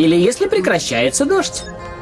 Или если прекращается дождь.